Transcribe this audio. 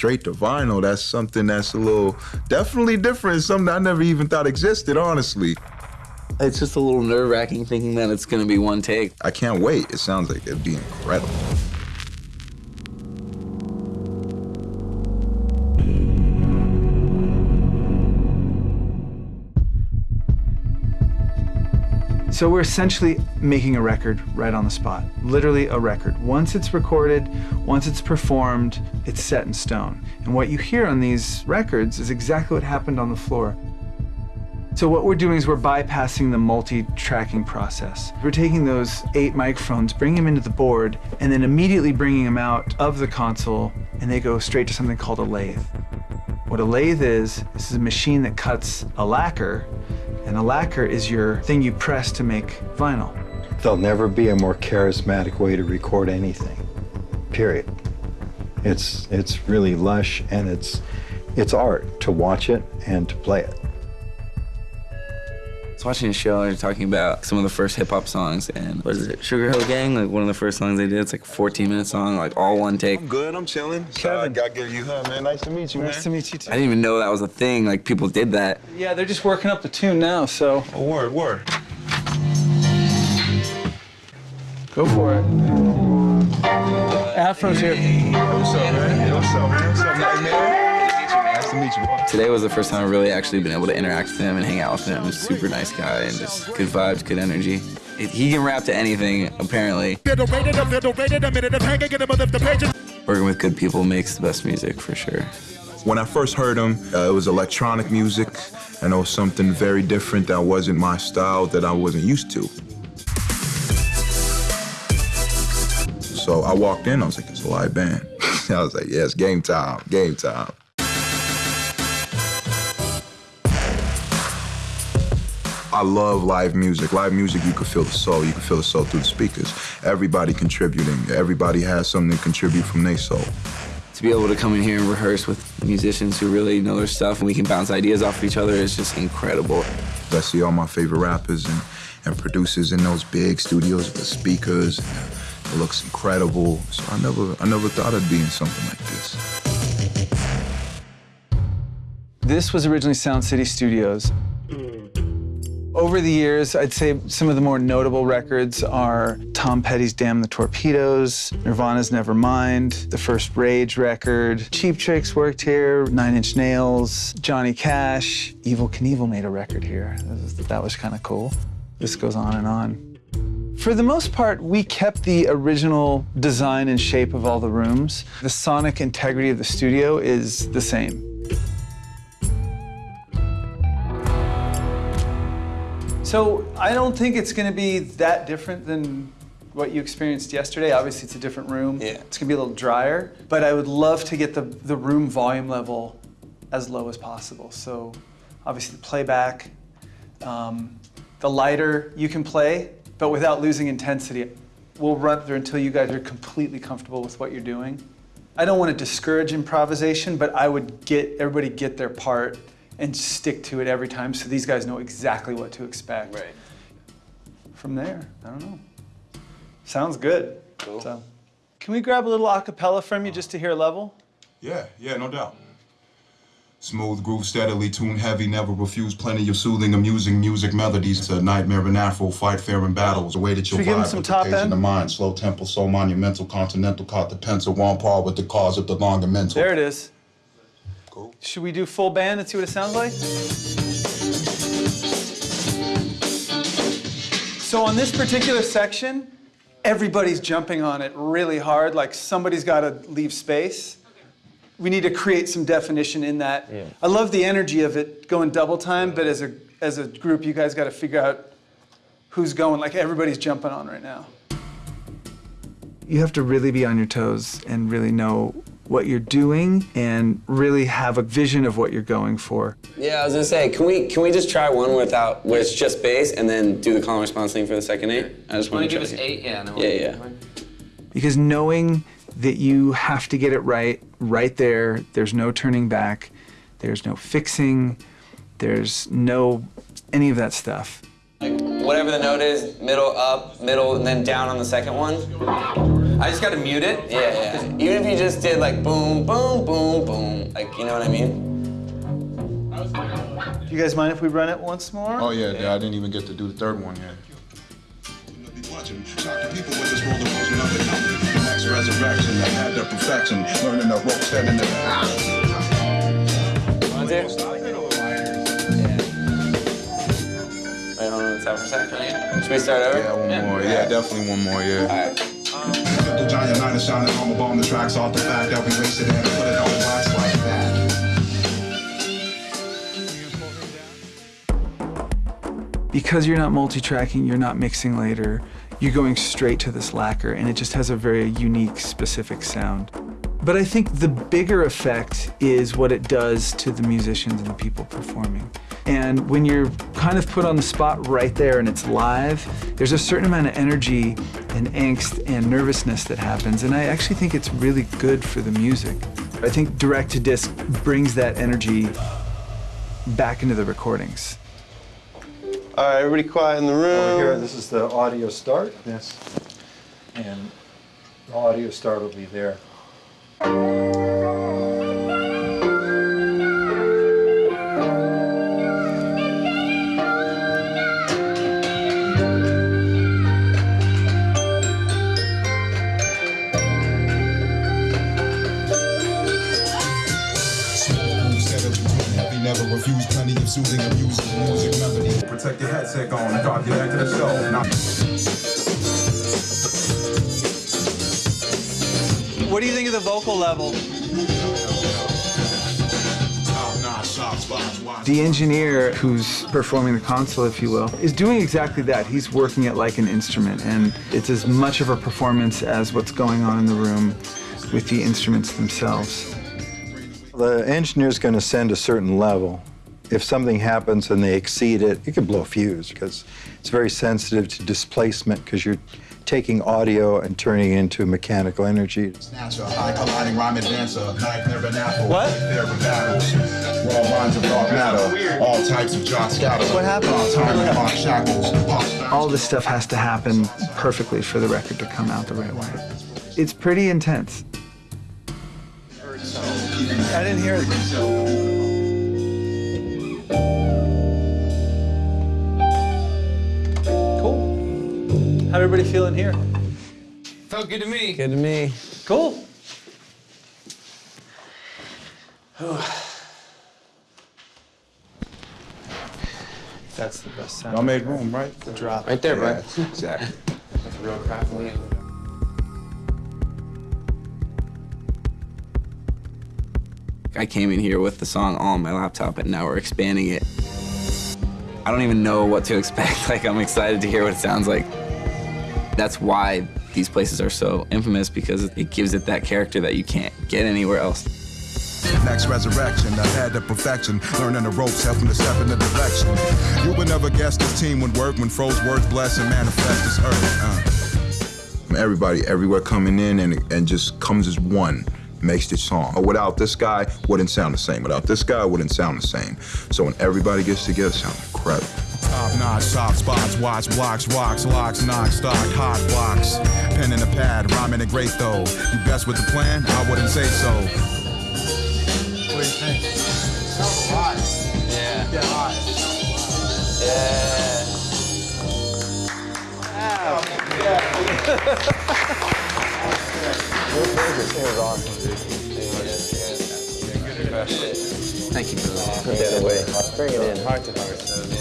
straight to vinyl, that's something that's a little definitely different. Something I never even thought existed, honestly. It's just a little nerve wracking thinking that it's gonna be one take. I can't wait. It sounds like it'd be incredible. So we're essentially making a record right on the spot, literally a record. Once it's recorded, once it's performed, it's set in stone. And what you hear on these records is exactly what happened on the floor. So what we're doing is we're bypassing the multi-tracking process. We're taking those eight microphones, bringing them into the board, and then immediately bringing them out of the console, and they go straight to something called a lathe. What a lathe is, this is a machine that cuts a lacquer, and a lacquer is your thing you press to make vinyl. There'll never be a more charismatic way to record anything, period. It's, it's really lush and it's, it's art to watch it and to play it. I was watching a show and talking about some of the first hip hop songs and what is it, Sugarhill Gang? Like one of the first songs they did, it's like a 14 minute song, like all one take. I'm good, I'm chilling. Kevin. I give you a man. Nice to meet you, Nice to meet you too. I didn't even know that was a thing, like people did that. Yeah, they're just working up the tune now, so Oh, word, word. go for it. Afro's here. What's up, man? What's up, man? What's up, Nightmare? Nice to meet you, boy. Today was the first time I've really actually been able to interact with him and hang out with him. Super nice guy and just good vibes, good energy. He can rap to anything, apparently. Working with good people makes the best music, for sure. When I first heard him, uh, it was electronic music, and it was something very different that wasn't my style, that I wasn't used to. So I walked in, I was like, it's a live band. I was like, yeah, it's game time, game time. I love live music. Live music, you can feel the soul. You can feel the soul through the speakers. Everybody contributing. Everybody has something to contribute from their soul. To be able to come in here and rehearse with musicians who really know their stuff and we can bounce ideas off of each other is just incredible. I see all my favorite rappers and, and producers in those big studios with the speakers. And it looks incredible. So I never, I never thought I'd be in something like this. This was originally Sound City Studios. Over the years, I'd say some of the more notable records are Tom Petty's Damn the Torpedoes, Nirvana's Nevermind, the first Rage record, Cheap Tricks worked here, Nine Inch Nails, Johnny Cash, Evel Knievel made a record here. That was, that was kind of cool. This goes on and on. For the most part, we kept the original design and shape of all the rooms. The sonic integrity of the studio is the same. So I don't think it's going to be that different than what you experienced yesterday. Obviously, it's a different room. Yeah. It's going to be a little drier, but I would love to get the, the room volume level as low as possible. So obviously the playback, um, the lighter you can play, but without losing intensity. We'll run through until you guys are completely comfortable with what you're doing. I don't want to discourage improvisation, but I would get everybody get their part and stick to it every time so these guys know exactly what to expect. Right. From there, I don't know. Sounds good. Cool. So, can we grab a little acapella from you just to hear a level? Yeah, yeah, no doubt. Smooth groove, steadily tune heavy, never refuse plenty of soothing, amusing music melodies. To nightmare and afro, fight fair in battles. The way that you'll Should we give him vibe some with the top pace in the mind. Slow tempo, so monumental, continental, caught the pencil, on par with the cause of the longer mental. There it is. Cool. Should we do full band and see what it sounds like? So on this particular section, everybody's jumping on it really hard, like somebody's got to leave space. We need to create some definition in that. I love the energy of it going double time, but as a as a group, you guys got to figure out who's going. Like everybody's jumping on right now. You have to really be on your toes and really know what you're doing and really have a vision of what you're going for. Yeah, I was gonna say, can we can we just try one without where it's just bass and then do the call and response thing for the second eight? I just Want want to to give us eight? Yeah. No, Yeah, yeah. Because knowing that you have to get it right, right there, there's no turning back, there's no fixing, there's no any of that stuff. Like whatever the note is, middle up, middle, and then down on the second one. I just gotta mute it. Yeah, yeah. Even if you just did like boom, boom, boom, boom, like you know what I mean? Do you guys mind if we run it once more? Oh yeah, yeah, I didn't even get to do the third one yet. watching. Shock the people with this world of motion of the company. The next resurrection, I had the perfection. Learning the ropes, standing there. Ah. Want to? Yeah. Wait, hold on, stop for a second. Should we start over? Yeah, one more. Yeah, definitely one more. Yeah. Giant is shining bomb. The tracks off the fact that we wasted and put it on wax like that. because you're not multi-tracking, you're not mixing later, you're going straight to this lacquer and it just has a very unique, specific sound. But I think the bigger effect is what it does to the musicians and the people performing. And when you're kind of put on the spot right there and it's live, there's a certain amount of energy and angst and nervousness that happens. And I actually think it's really good for the music. I think direct to disc brings that energy back into the recordings. All right, everybody quiet in the room. Over here, this is the audio start. Yes. And the audio start will be there. Soothing, amusing music melody. Protect your headset on drop your What do you think of the vocal level? Top-notch, soft spots, watch. The engineer who's performing the console, if you will, is doing exactly that. He's working it like an instrument, and it's as much of a performance as what's going on in the room with the instruments themselves. The engineer's going to send a certain level. If something happens and they exceed it, it could blow a fuse because it's very sensitive to displacement because you're taking audio and turning it into mechanical energy. Snatcher, high colliding rhyme advancer, knife never an apple. What? There with battles. Raw lines of dark matter. All types of jock scatter. What happened? All time and lock shackles. All this stuff has to happen perfectly for the record to come out the right way. It's pretty intense. I didn't hear it. Cool. How'd everybody feeling here? Felt good to me. Good to me. Cool. That's the best sound. Y'all made room, right? The drop. Right there, bro. Exactly. That's real craftily. I came in here with the song all on my laptop, and now we're expanding it. I don't even know what to expect. Like, I'm excited to hear what it sounds like. That's why these places are so infamous because it gives it that character that you can't get anywhere else. Next resurrection, I had the perfection. Learning the ropes, helping to step in the direction. You would never guess this team would work when froze words bless and manifest this earth. Uh. Everybody everywhere coming in and, and just comes as one makes the song. Or Without this guy, wouldn't sound the same. Without this guy, wouldn't sound the same. So when everybody gets together, it sounds incredible. Top notch, soft spots, watch blocks, rocks, locks, knock, stock, hot blocks. Pen in the pad, rhyming it great though. You best with the plan? I wouldn't say so. What do you think? Sounds hot. Yeah. Yeah, hot. Yeah. Wow. Yeah. Thank you, brother. Put that away. Bring it in, heart to heart.